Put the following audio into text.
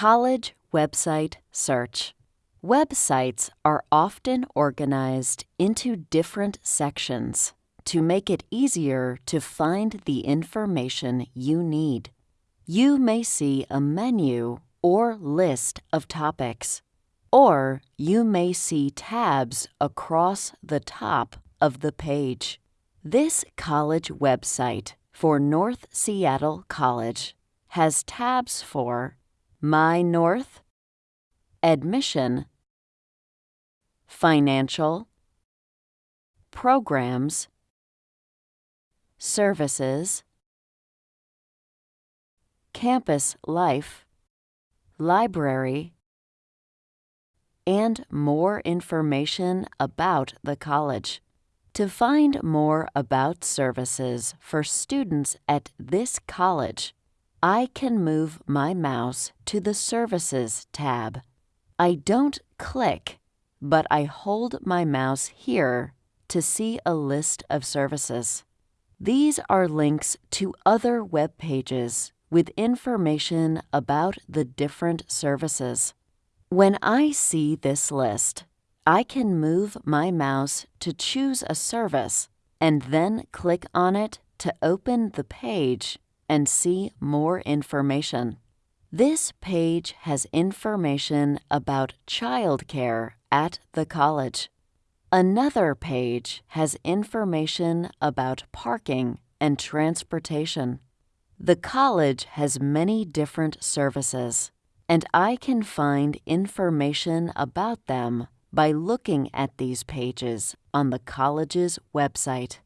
College Website Search Websites are often organized into different sections to make it easier to find the information you need. You may see a menu or list of topics, or you may see tabs across the top of the page. This college website for North Seattle College has tabs for My North, Admission, Financial, Programs, Services, Campus Life, Library, and more information about the college. To find more about services for students at this college, I can move my mouse to the Services tab. I don't click, but I hold my mouse here to see a list of services. These are links to other web pages with information about the different services. When I see this list, I can move my mouse to choose a service and then click on it to open the page and see more information. This page has information about childcare at the college. Another page has information about parking and transportation. The college has many different services, and I can find information about them by looking at these pages on the college's website.